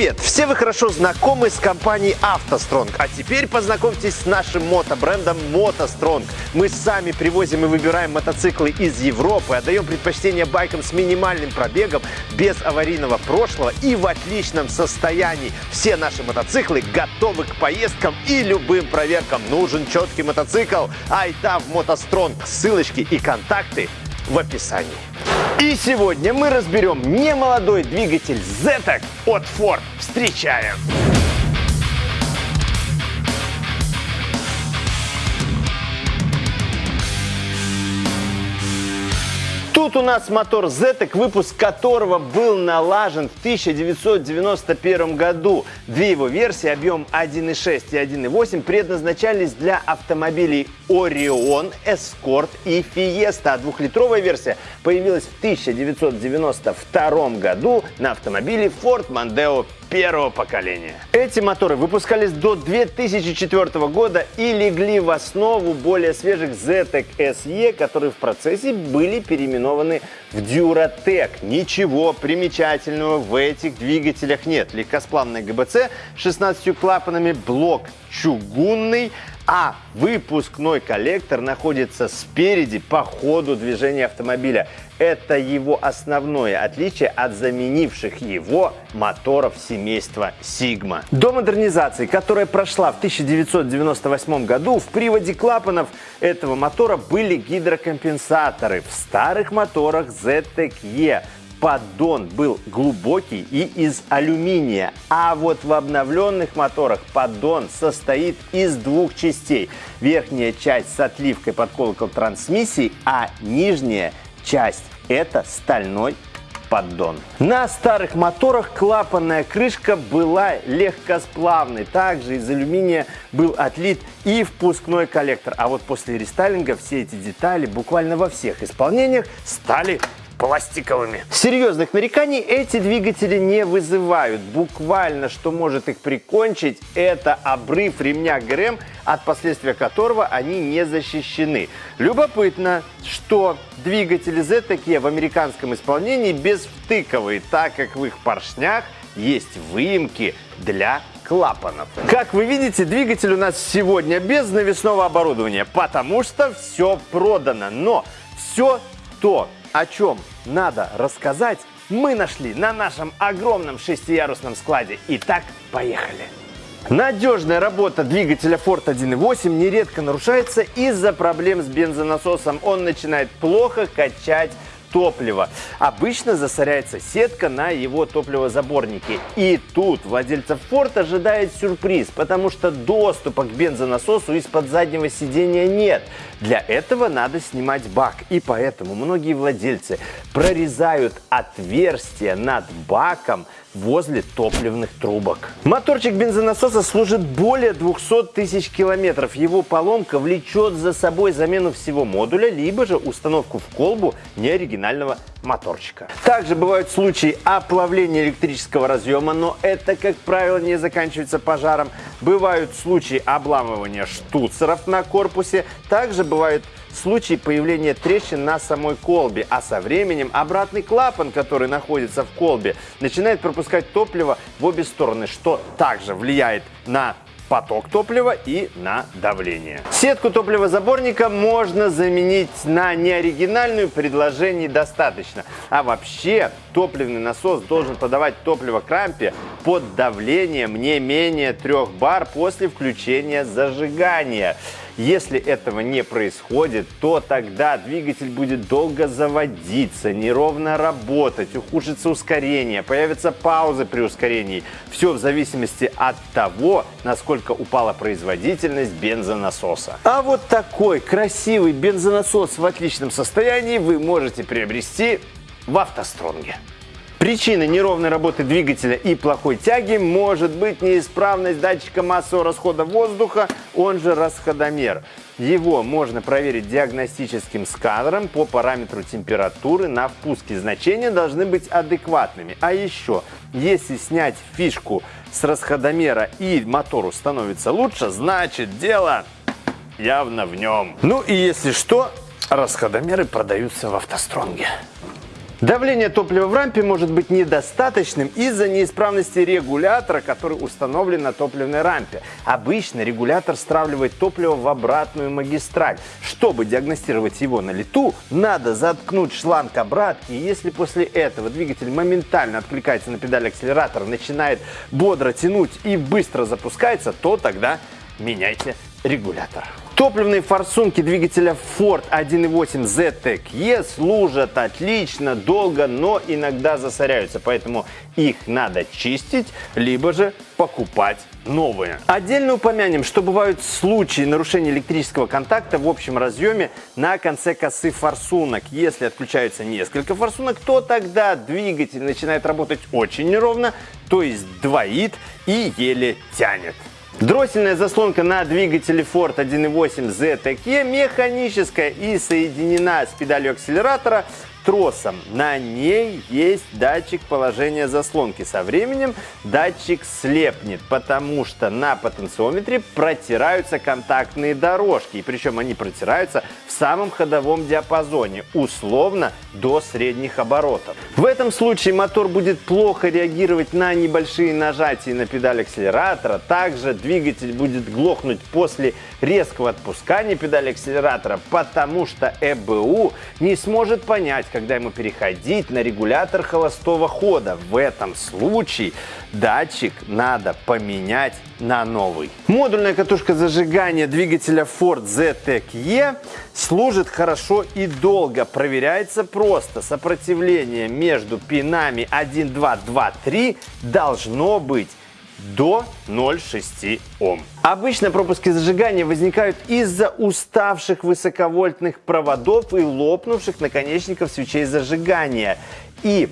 Привет! Все вы хорошо знакомы с компанией «АвтоСтронг», а теперь познакомьтесь с нашим мотобрендом «МотоСтронг». Мы сами привозим и выбираем мотоциклы из Европы, отдаем предпочтение байкам с минимальным пробегом, без аварийного прошлого и в отличном состоянии. Все наши мотоциклы готовы к поездкам и любым проверкам. Нужен четкий мотоцикл? Айтав «МотоСтронг». Ссылочки и контакты в описании. И сегодня мы разберем немолодой двигатель ZETEC от Ford. Встречаем! Тут у нас мотор ZETEC, выпуск которого был налажен в 1991 году. Две его версии, объем 1.6 и 1.8, предназначались для автомобилей Orion, Escort и Fiesta. А двухлитровая версия появилась в 1992 году на автомобиле Ford Mondeo первого поколения. Эти моторы выпускались до 2004 года и легли в основу более свежих ZTEC SE, которые в процессе были переименованы в Duratec. Ничего примечательного в этих двигателях нет. Легкосплавная ГБЦ 16 клапанами, блок чугунный, а выпускной коллектор находится спереди по ходу движения автомобиля. Это его основное отличие от заменивших его моторов семейства Sigma. До модернизации, которая прошла в 1998 году, в приводе клапанов этого мотора были гидрокомпенсаторы. В старых моторах ZTE поддон был глубокий и из алюминия, а вот в обновленных моторах поддон состоит из двух частей. Верхняя часть с отливкой под колокол трансмиссии, а нижняя часть это стальной поддон. На старых моторах клапанная крышка была легкосплавной. Также из алюминия был отлит и впускной коллектор. А вот после рестайлинга все эти детали буквально во всех исполнениях стали пластиковыми. Серьезных нареканий эти двигатели не вызывают. Буквально, что может их прикончить, это обрыв ремня ГРМ, от последствия которого они не защищены. Любопытно, что двигатели Z в американском исполнении безвтыковые, так как в их поршнях есть выемки для клапанов. Как вы видите, двигатель у нас сегодня без навесного оборудования, потому что все продано. Но все то, о чем надо рассказать, мы нашли на нашем огромном шестиярусном складе. Итак, поехали! Надежная работа двигателя Ford 1.8 нередко нарушается из-за проблем с бензонасосом. Он начинает плохо качать топлива. Обычно засоряется сетка на его топливозаборнике. И тут владельца Ford ожидает сюрприз, потому что доступа к бензонасосу из-под заднего сидения нет. Для этого надо снимать бак. И поэтому многие владельцы прорезают отверстие над баком возле топливных трубок. Моторчик бензонасоса служит более 200 тысяч километров. Его поломка влечет за собой замену всего модуля, либо же установку в колбу неоригинального моторчика. Также бывают случаи оплавления электрического разъема, но это, как правило, не заканчивается пожаром. Бывают случаи обламывания штуцеров на корпусе. Также бывают случаи появления трещин на самой колбе, а со временем обратный клапан, который находится в колбе, начинает пропускать топливо в обе стороны, что также влияет на поток топлива и на давление. Сетку топливозаборника можно заменить на неоригинальную, предложений достаточно. А вообще топливный насос должен подавать топливо к рампе под давлением не менее 3 бар после включения зажигания. Если этого не происходит, то тогда двигатель будет долго заводиться, неровно работать, ухудшится ускорение, появятся паузы при ускорении. Все в зависимости от того, насколько упала производительность бензонасоса. А вот такой красивый бензонасос в отличном состоянии вы можете приобрести в автостронге. Причиной неровной работы двигателя и плохой тяги может быть неисправность датчика массового расхода воздуха, он же расходомер. Его можно проверить диагностическим сканером по параметру температуры. На впуске значения должны быть адекватными. А еще, если снять фишку с расходомера и мотору становится лучше, значит дело явно в нем. Ну и если что, расходомеры продаются в автостронге. Давление топлива в рампе может быть недостаточным из-за неисправности регулятора, который установлен на топливной рампе. Обычно регулятор стравливает топливо в обратную магистраль. Чтобы диагностировать его на лету, надо заткнуть шланг обратки. Если после этого двигатель моментально откликается на педаль акселератора, начинает бодро тянуть и быстро запускается, то тогда меняйте регулятор. Топливные форсунки двигателя Ford 1.8 ZTEC-E служат отлично, долго, но иногда засоряются, поэтому их надо чистить, либо же покупать новые. Отдельно упомянем, что бывают случаи нарушения электрического контакта в общем разъеме на конце косы форсунок. Если отключаются несколько форсунок, то тогда двигатель начинает работать очень неровно, то есть двоит и еле тянет. Дроссельная заслонка на двигателе Ford 1.8 ZTE механическая и соединена с педалью акселератора тросом. На ней есть датчик положения заслонки. Со временем датчик слепнет, потому что на потенциометре протираются контактные дорожки. И причем они протираются в самом ходовом диапазоне, условно до средних оборотов. В этом случае мотор будет плохо реагировать на небольшие нажатия на педаль акселератора. Также двигатель будет глохнуть после резкого отпускания педали акселератора, потому что ЭБУ не сможет понять, когда ему переходить на регулятор холостого хода. В этом случае датчик надо поменять на новый. Модульная катушка зажигания двигателя Ford ZTEC-E служит хорошо и долго. Проверяется просто. Сопротивление между пинами 1, 2, 2, 3 должно быть до 0,6 Ом. Обычно пропуски зажигания возникают из-за уставших высоковольтных проводов и лопнувших наконечников свечей зажигания. И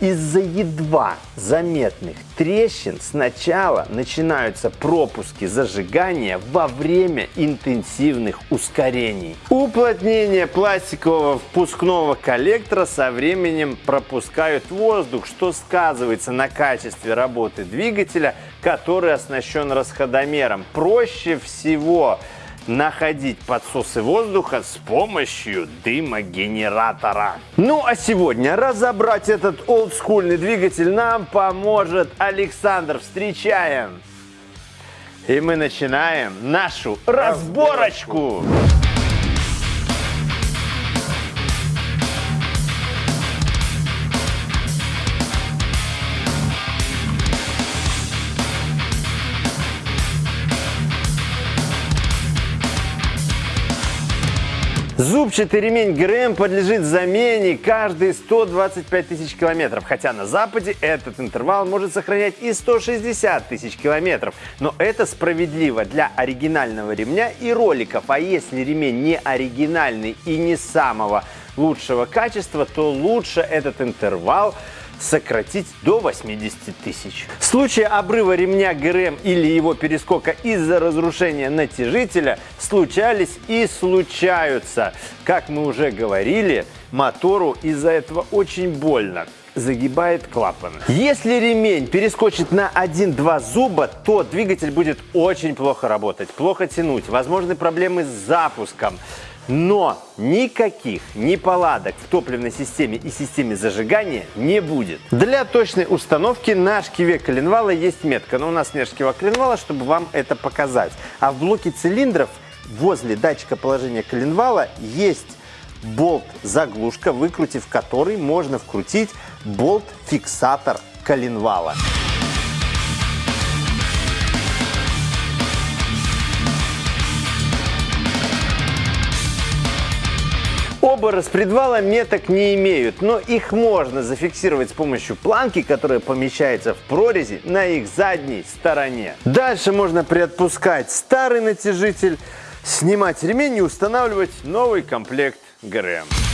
из-за едва заметных трещин сначала начинаются пропуски зажигания во время интенсивных ускорений. Уплотнение пластикового впускного коллектора со временем пропускают воздух, что сказывается на качестве работы двигателя, который оснащен расходомером. Проще всего находить подсосы воздуха с помощью дымогенератора. Ну а сегодня разобрать этот олдскульный двигатель нам поможет Александр. Встречаем! И мы начинаем нашу разборочку. разборочку. Зубчатый ремень ГРМ подлежит замене каждые 125 тысяч километров, хотя на Западе этот интервал может сохранять и 160 тысяч километров. Но это справедливо для оригинального ремня и роликов. А если ремень не оригинальный и не самого лучшего качества, то лучше этот интервал сократить до 80 тысяч. В случае обрыва ремня ГРМ или его перескока из-за разрушения натяжителя случались и случаются. Как мы уже говорили, мотору из-за этого очень больно загибает клапан. Если ремень перескочит на 1-2 зуба, то двигатель будет очень плохо работать, плохо тянуть, возможны проблемы с запуском. Но никаких неполадок в топливной системе и системе зажигания не будет. Для точной установки на шкиве коленвала есть метка, но у нас нет шкива коленвала, чтобы вам это показать. А в блоке цилиндров возле датчика положения коленвала есть болт-заглушка, выкрутив который можно вкрутить болт-фиксатор коленвала. Оба распредвала меток не имеют, но их можно зафиксировать с помощью планки, которая помещается в прорези на их задней стороне. Дальше можно приотпускать старый натяжитель, снимать ремень и устанавливать новый комплект ГРМ.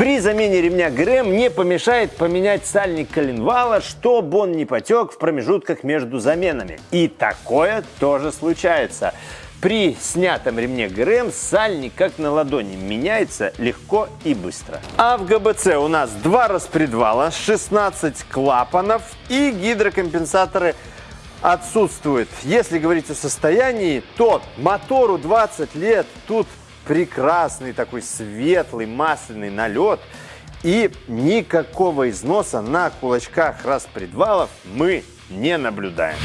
При замене ремня ГРМ не помешает поменять сальник коленвала, чтобы он не потек в промежутках между заменами. И такое тоже случается. При снятом ремне ГРМ сальник как на ладони меняется легко и быстро. А в ГБЦ у нас два распредвала, 16 клапанов и гидрокомпенсаторы отсутствует. Если говорить о состоянии, то мотору 20 лет, тут прекрасный такой светлый масляный налет. И никакого износа на кулачках распредвалов мы не наблюдаем.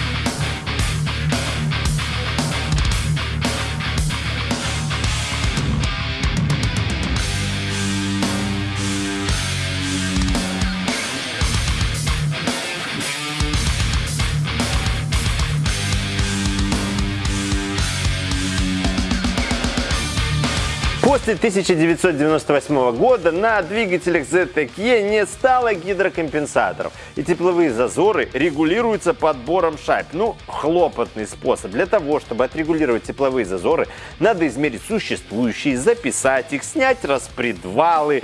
1998 года на двигателях ZTE не стало гидрокомпенсаторов, и тепловые зазоры регулируются подбором шайб. Ну, хлопотный способ. Для того, чтобы отрегулировать тепловые зазоры, надо измерить существующие, записать их, снять распредвалы,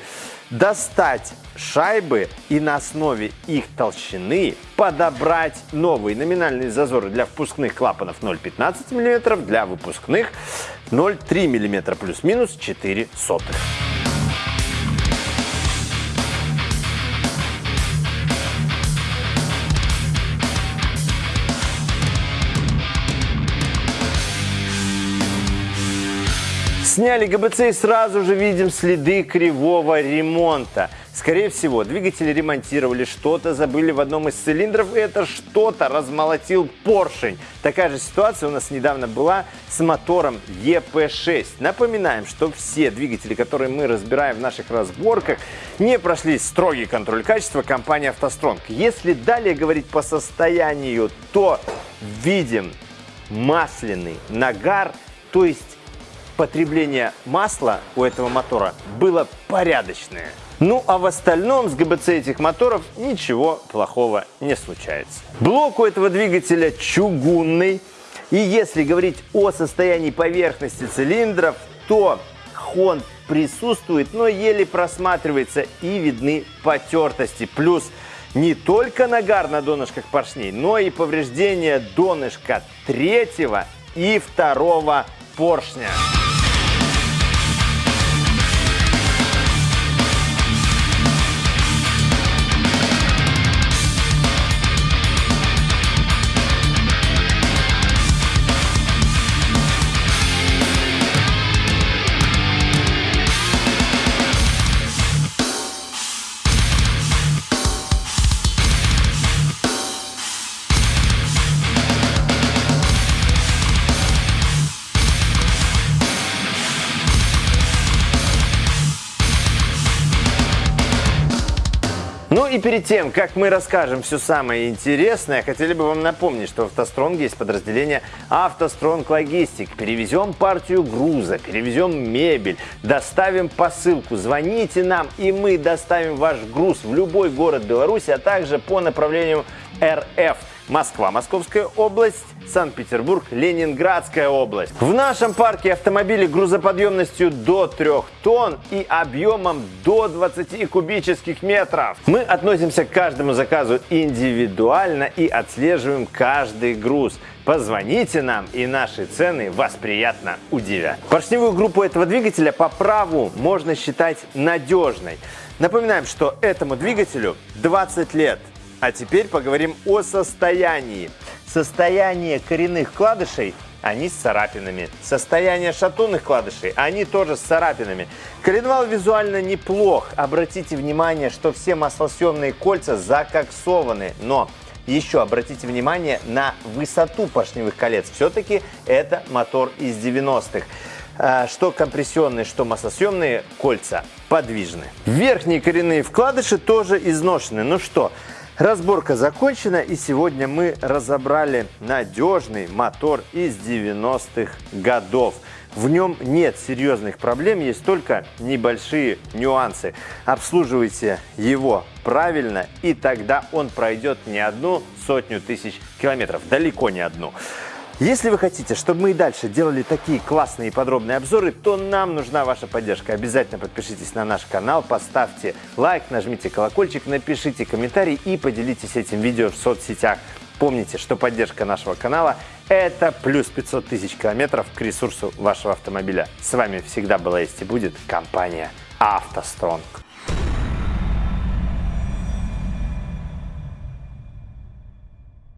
достать шайбы и на основе их толщины подобрать новые номинальные зазоры для впускных клапанов 0,15 мм, для выпускных 0,3 мм плюс-минус 4 сотых. Сняли ГБЦ и сразу же видим следы кривого ремонта. Скорее всего, двигатель ремонтировали, что-то забыли в одном из цилиндров, и это что-то размолотил поршень. Такая же ситуация у нас недавно была с мотором EP6. Напоминаем, что все двигатели, которые мы разбираем в наших разборках, не прошли строгий контроль качества компании «АвтоСтронг». Если далее говорить по состоянию, то видим масляный нагар, то есть потребление масла у этого мотора было порядочное. Ну а в остальном с ГБЦ этих моторов ничего плохого не случается. Блок у этого двигателя чугунный. И если говорить о состоянии поверхности цилиндров, то хон присутствует, но еле просматривается и видны потертости. Плюс не только нагар на донышках поршней, но и повреждение донышка третьего и второго поршня. И перед тем, как мы расскажем все самое интересное, хотели бы вам напомнить, что в «АвтоСтронге» есть подразделение «АвтоСтронг Логистик». Перевезем партию груза, перевезем мебель, доставим посылку. Звоните нам, и мы доставим ваш груз в любой город Беларуси, а также по направлению РФ. Москва, Московская область, Санкт-Петербург, Ленинградская область. В нашем парке автомобили грузоподъемностью до 3 тонн и объемом до 20 кубических метров. Мы относимся к каждому заказу индивидуально и отслеживаем каждый груз. Позвоните нам, и наши цены вас приятно удивят. Поршневую группу этого двигателя по праву можно считать надежной. Напоминаем, что этому двигателю 20 лет. А теперь поговорим о состоянии. Состояние коренных вкладышей они с царапинами. Состояние шатунных вкладышей, они тоже с царапинами. Коленвал визуально неплох. Обратите внимание, что все маслосъемные кольца закоксованы. Но еще обратите внимание на высоту поршневых колец. Все-таки это мотор из 90-х. А, что компрессионные, что маслосъемные кольца подвижны. Верхние коренные вкладыши тоже изношены. Ну что, Разборка закончена и сегодня мы разобрали надежный мотор из 90-х годов. В нем нет серьезных проблем, есть только небольшие нюансы. Обслуживайте его правильно, и тогда он пройдет не одну сотню тысяч километров, далеко не одну. Если вы хотите, чтобы мы и дальше делали такие классные и подробные обзоры, то нам нужна ваша поддержка. Обязательно подпишитесь на наш канал, поставьте лайк, нажмите колокольчик, напишите комментарий и поделитесь этим видео в соцсетях. Помните, что поддержка нашего канала – это плюс 500 тысяч километров к ресурсу вашего автомобиля. С вами всегда была есть и будет компания «АвтоСтронг».